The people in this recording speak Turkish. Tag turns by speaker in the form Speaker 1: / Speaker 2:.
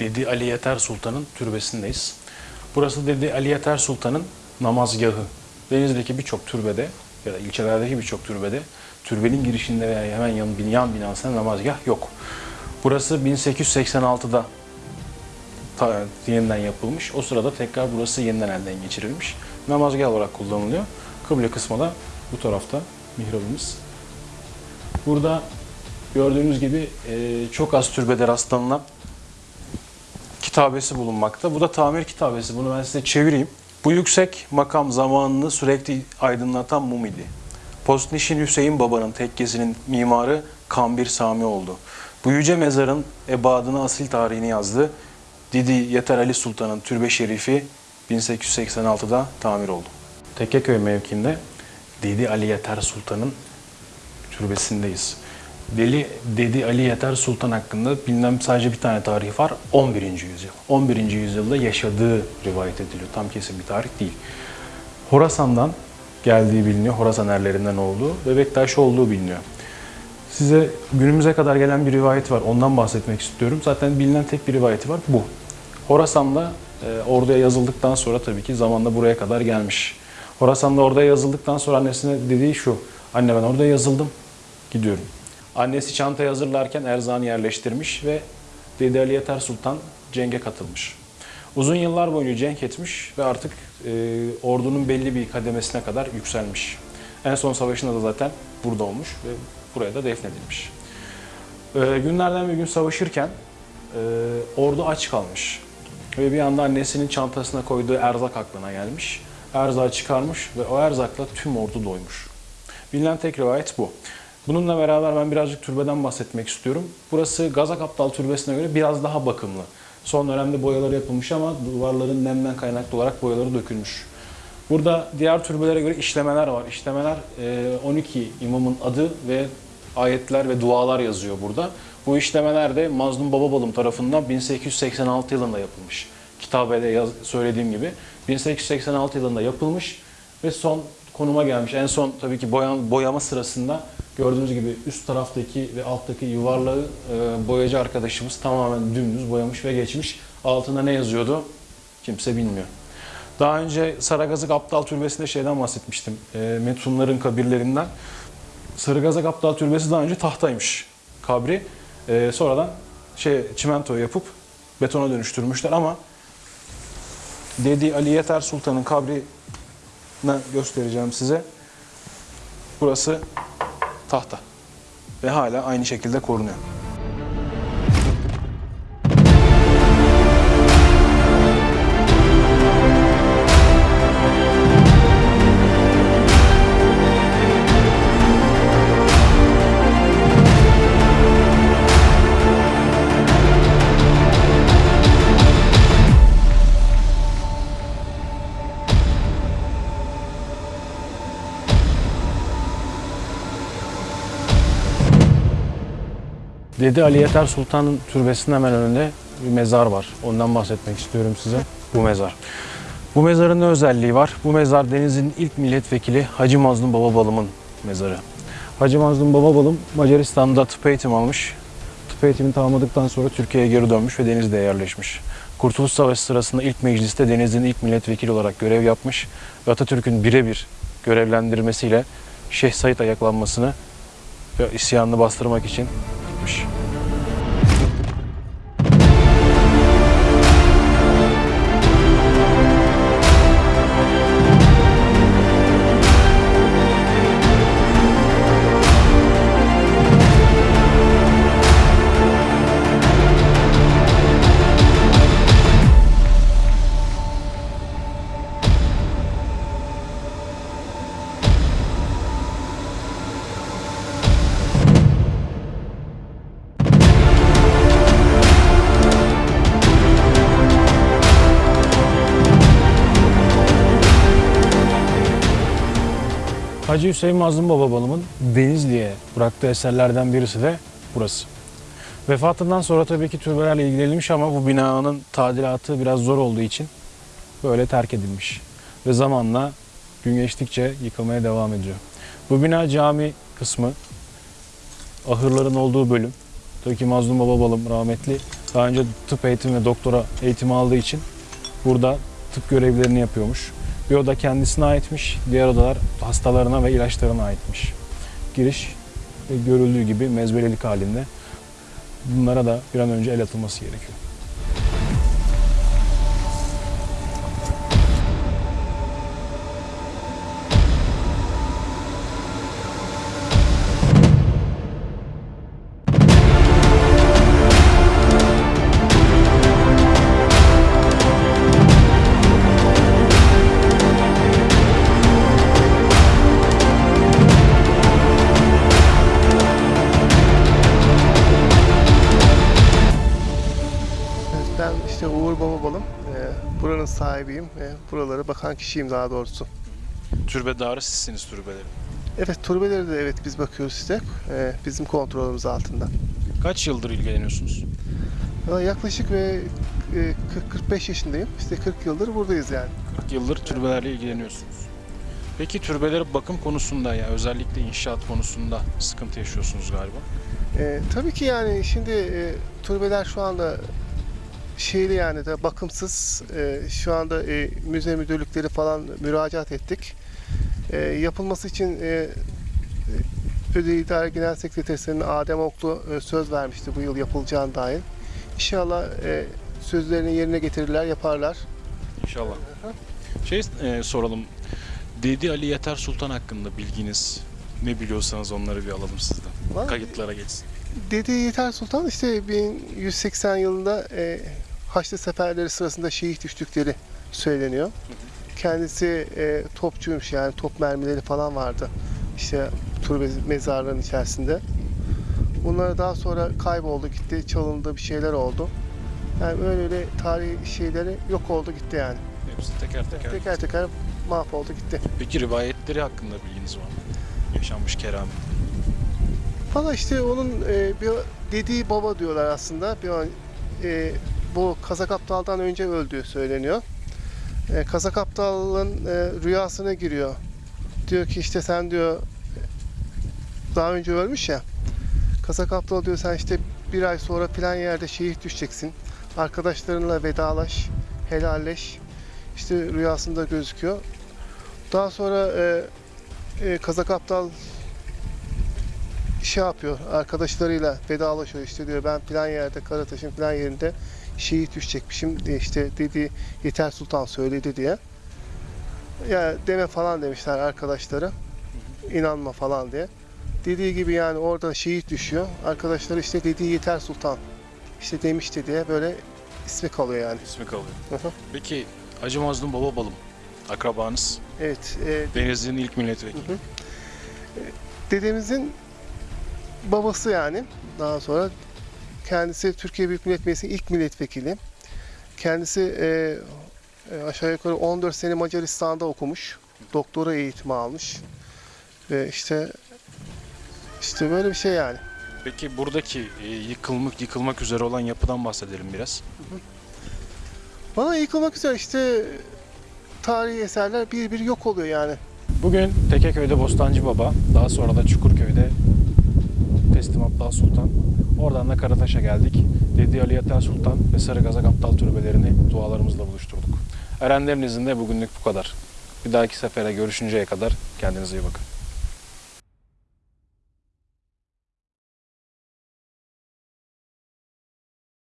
Speaker 1: Dedi Ali Yeter Sultan'ın türbesindeyiz. Burası Dedi Ali Yeter Sultan'ın namazgahı. Deniz'deki birçok türbede ya da ilçelerdeki birçok türbede türbenin girişinde veya hemen yan, yan binasında namazgah yok. Burası 1886'da ta- yeniden yapılmış. O sırada tekrar burası yeniden elden geçirilmiş. Namazgah olarak kullanılıyor. Kıble kısmı da bu tarafta mihrabımız. Burada gördüğünüz gibi e, çok az türbede rastlanılan kitabesi bulunmakta. Bu da tamir kitabesi. Bunu ben size çevireyim. Bu yüksek makam zamanını sürekli aydınlatan mum idi. Postnişin Hüseyin Baba'nın tekkesinin mimarı Kambir Sami oldu. Bu yüce mezarın ebadını asil tarihini yazdı. Didi Yeter Ali Sultan'ın türbe şerifi 1886'da tamir oldu. Tekkeköy mevkiinde Didi Ali Yeter Sultan'ın türbesindeyiz. Deli Dedi Ali Yeter Sultan hakkında bilinen sadece bir tane tarih var. 11. yüzyıl. 11. yüzyılda yaşadığı rivayet ediliyor. Tam kesin bir tarih değil. Horasan'dan geldiği biliniyor. Horasan erlerinden olduğu ve Bektaş olduğu biliniyor. Size günümüze kadar gelen bir rivayet var. Ondan bahsetmek istiyorum. Zaten bilinen tek bir rivayeti var. Bu. Horasan'da e, orduya yazıldıktan sonra tabii ki zamanla buraya kadar gelmiş. Horasan'da orada yazıldıktan sonra annesine dediği şu. Anne ben orada yazıldım. Gidiyorum. Annesi çantayı hazırlarken erzağını yerleştirmiş ve Dede Ali Yeter Sultan cenge katılmış. Uzun yıllar boyunca cenk etmiş ve artık e, ordunun belli bir kademesine kadar yükselmiş. En son savaşında da zaten burada olmuş ve buraya da defnedilmiş. E, günlerden bir gün savaşırken e, ordu aç kalmış. Ve bir anda annesinin çantasına koyduğu erzak aklına gelmiş. Erzağı çıkarmış ve o erzakla tüm ordu doymuş. Bilinen tek rivayet bu. Bununla beraber ben birazcık türbeden bahsetmek istiyorum. Burası Gazak Aptal Türbesi'ne göre biraz daha bakımlı. Son dönemde boyaları yapılmış ama duvarların nemden kaynaklı olarak boyaları dökülmüş. Burada diğer türbelere göre işlemeler var. İşlemeler e, 12 imamın adı ve ayetler ve dualar yazıyor burada. Bu işlemeler de Mazlum Bababalım tarafından 1886 yılında yapılmış. Kitabede yaz, söylediğim gibi 1886 yılında yapılmış ve son konuma gelmiş. En son tabii ki boyan, boyama sırasında gördüğünüz gibi üst taraftaki ve alttaki yuvarlağı e, boyacı arkadaşımız tamamen dümdüz boyamış ve geçmiş. Altında ne yazıyordu kimse bilmiyor. Daha önce Saragazık Aptal Türbesi'nde şeyden bahsetmiştim. E, Metunların kabirlerinden. Sarıgazak Aptal Türbesi daha önce tahtaymış kabri. E, sonradan şey çimento yapıp betona dönüştürmüşler ama Dedi Ali Yeter Sultan'ın kabri göstereceğim size. Burası tahta. Ve hala aynı şekilde korunuyor. Dedi Ali Yeter Sultan'ın türbesinin hemen önünde bir mezar var. Ondan bahsetmek istiyorum size. Bu mezar. Bu mezarın ne özelliği var? Bu mezar Deniz'in ilk milletvekili Hacı Mazlum Bababalım'ın mezarı. Hacı Mazlum Bababalım Macaristan'da tıp eğitimi almış. Tıp eğitimini tamamladıktan sonra Türkiye'ye geri dönmüş ve Deniz'de yerleşmiş. Kurtuluş Savaşı sırasında ilk mecliste Deniz'in ilk milletvekili olarak görev yapmış ve Atatürk'ün birebir görevlendirmesiyle Şeyh Said ayaklanmasını ve isyanını bastırmak için gitmiş. Hacı Hüseyin Mazlum Bababalım'ın Denizli'ye bıraktığı eserlerden birisi de burası. Vefatından sonra tabii ki türbelerle ilgilenilmiş ama bu binanın tadilatı biraz zor olduğu için böyle terk edilmiş. Ve zamanla gün geçtikçe yıkılmaya devam ediyor. Bu bina cami kısmı, ahırların olduğu bölüm. Tabii ki Mazlum Bababalım rahmetli Daha önce tıp eğitimi ve doktora eğitimi aldığı için burada tıp görevlerini yapıyormuş. Bir oda kendisine aitmiş, diğer odalar hastalarına ve ilaçlarına aitmiş. Giriş e, görüldüğü gibi mezbelelik halinde. Bunlara da bir an önce el atılması gerekiyor.
Speaker 2: Buranın sahibiyim. Ee, buralara bakan kişiyim daha doğrusu.
Speaker 1: Türbedarı sizsiniz türbeleri.
Speaker 2: Evet turbeleri de evet biz bakıyoruz işte. Ee, bizim kontrolümüz altında.
Speaker 1: Kaç yıldır ilgileniyorsunuz?
Speaker 2: Ama yaklaşık ve e, 40-45 yaşındayım. İşte 40 yıldır buradayız yani.
Speaker 1: 40 yıldır türbelerle ilgileniyorsunuz. Peki türbeleri bakım konusunda ya özellikle inşaat konusunda sıkıntı yaşıyorsunuz galiba.
Speaker 2: Ee, tabii ki yani şimdi e, turbeler şu anda şeyli yani de bakımsız. Ee, şu anda e, müze müdürlükleri falan müracaat ettik. Ee, yapılması için e, e, Öde İdare Genel Sekreterinin Adem Oklu e, söz vermişti bu yıl yapılacağına dair. İnşallah e, sözlerini yerine getirirler, yaparlar.
Speaker 1: İnşallah. Şey e, soralım. Dedi Ali Yeter Sultan hakkında bilginiz ne biliyorsanız onları bir alalım sizden.
Speaker 2: Mı?
Speaker 1: Kayıtlara geçsin.
Speaker 2: Dedi Yeter Sultan işte 1180 yılında e, Haçlı seferleri sırasında şehit düştükleri söyleniyor. Kendisi e, topçuymuş yani top mermileri falan vardı. İşte turbe mezarlığının içerisinde. Bunlar daha sonra kayboldu gitti, çalındı bir şeyler oldu. Yani öyle öyle tarihi şeyleri yok oldu gitti yani.
Speaker 1: Hepsi teker teker.
Speaker 2: Teker teker mahvoldu gitti.
Speaker 1: Peki rivayetleri hakkında bilginiz var mı? Yaşanmış keramet.
Speaker 2: Valla işte onun e, bir dediği baba diyorlar aslında. Bir an, e, bu Kazak Aptal'dan önce öldüğü söyleniyor. E, Kazak Aptal'ın e, rüyasına giriyor. Diyor ki işte sen diyor daha önce ölmüş ya. Kazak Aptal diyor sen işte bir ay sonra filan yerde şehit düşeceksin. Arkadaşlarınla vedalaş, helalleş. İşte rüyasında gözüküyor. Daha sonra e, e, Kazak Aptal şey yapıyor arkadaşlarıyla vedalaşıyor işte diyor ben plan yerde Karataş'ın plan yerinde şehit düşecekmişim diye işte dedi Yeter Sultan söyledi diye. Ya deme falan demişler arkadaşları. İnanma falan diye. Dediği gibi yani orada şehit düşüyor. Arkadaşları işte dediği Yeter Sultan işte demişti diye böyle ismi kalıyor yani.
Speaker 1: İsmi kalıyor.
Speaker 2: Hı hı.
Speaker 1: Peki Hacı Mazlum Baba Balım akrabanız.
Speaker 2: evet. e,
Speaker 1: Denizli'nin ilk milletvekili.
Speaker 2: Hı hı. dedemizin babası yani. Daha sonra kendisi Türkiye Büyük Millet Meclisi'nin ilk milletvekili. Kendisi e, e, aşağı yukarı 14 sene Macaristan'da okumuş. Doktora eğitimi almış. Ve işte işte böyle bir şey yani.
Speaker 1: Peki buradaki e, yıkılmak yıkılmak üzere olan yapıdan bahsedelim biraz.
Speaker 2: Bana yıkılmak üzere işte tarihi eserler bir bir yok oluyor yani.
Speaker 1: Bugün Tekeköy'de Bostancı Baba, daha sonra da Çukurköy'de Teslim Abdal Sultan. Oradan da Karataş'a geldik. Dedi Ali Yeter Sultan ve Sarı Gazak Aptal türbelerini dualarımızla buluşturduk. Erenlerin izinde bugünlük bu kadar. Bir dahaki sefere görüşünceye kadar kendinize iyi bakın.